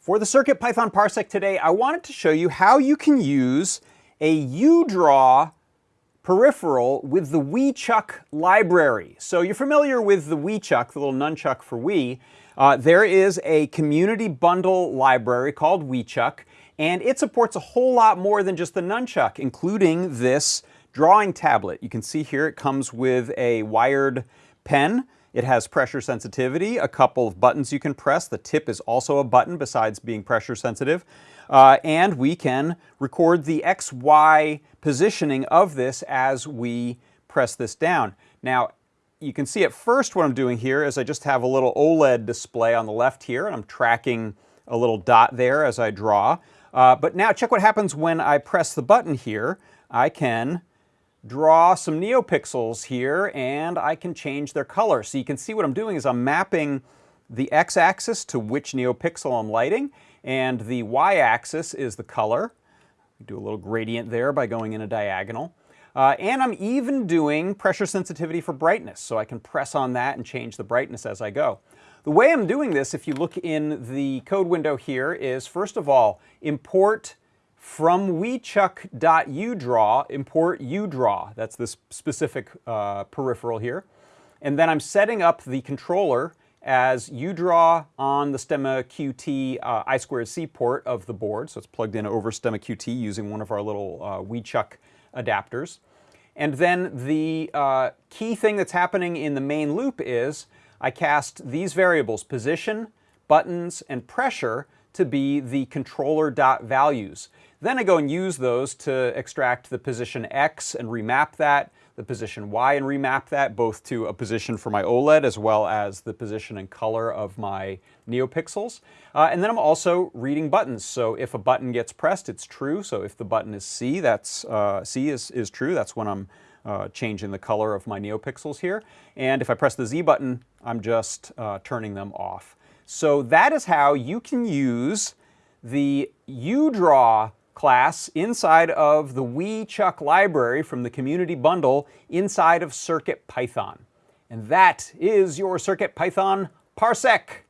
For the CircuitPython Parsec today, I wanted to show you how you can use a UDraw peripheral with the WiiChuck library. So you're familiar with the WiiChuck, the little nunchuck for Wii. Uh, there is a community bundle library called WiiChuck, and it supports a whole lot more than just the nunchuck, including this drawing tablet. You can see here it comes with a wired pen. It has pressure sensitivity, a couple of buttons you can press. The tip is also a button besides being pressure sensitive. Uh, and we can record the XY positioning of this as we press this down. Now, you can see at first what I'm doing here is I just have a little OLED display on the left here, and I'm tracking a little dot there as I draw. Uh, but now check what happens when I press the button here. I can draw some neopixels here and I can change their color. So you can see what I'm doing is I'm mapping the x-axis to which neopixel I'm lighting and the y-axis is the color. Do a little gradient there by going in a diagonal. Uh, and I'm even doing pressure sensitivity for brightness, so I can press on that and change the brightness as I go. The way I'm doing this, if you look in the code window here, is first of all, import from wiichuck.udraw, import udraw. That's this specific uh, peripheral here. And then I'm setting up the controller as udraw on the Stemma QT uh, I2C port of the board. So it's plugged in over Stemma QT using one of our little uh, WiiChuck adapters. And then the uh, key thing that's happening in the main loop is I cast these variables, position, buttons, and pressure, to be the controller dot values. Then I go and use those to extract the position X and remap that, the position Y and remap that, both to a position for my OLED as well as the position and color of my NeoPixels. Uh, and then I'm also reading buttons. So if a button gets pressed, it's true. So if the button is C, that's uh, C is, is true. That's when I'm uh, changing the color of my NeoPixels here. And if I press the Z button, I'm just uh, turning them off. So that is how you can use the UDraw class inside of the WiiChuck library from the community bundle inside of CircuitPython. And that is your CircuitPython Parsec.